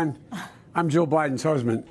everyone. I'm Joe Biden's husband.